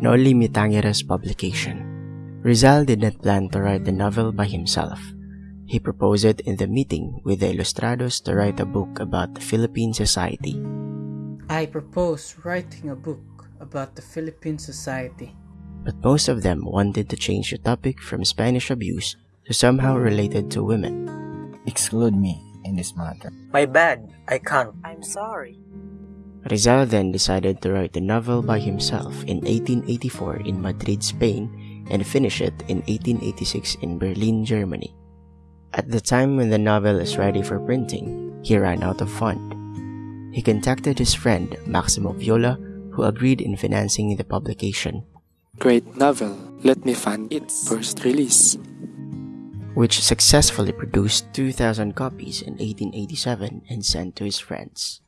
Noli Me Tangere's publication. Rizal did not plan to write the novel by himself. He proposed it in the meeting with the Ilustrados to write a book about the Philippine society. I propose writing a book about the Philippine society. But most of them wanted to change the topic from Spanish abuse to somehow related to women. Exclude me in this matter. My bad, I can't. I'm sorry. Rizal then decided to write the novel by himself in 1884 in Madrid, Spain, and finish it in 1886 in Berlin, Germany. At the time when the novel is ready for printing, he ran out of fund. He contacted his friend Maximo Viola, who agreed in financing the publication, Great novel, let me fund its first release. which successfully produced 2,000 copies in 1887 and sent to his friends.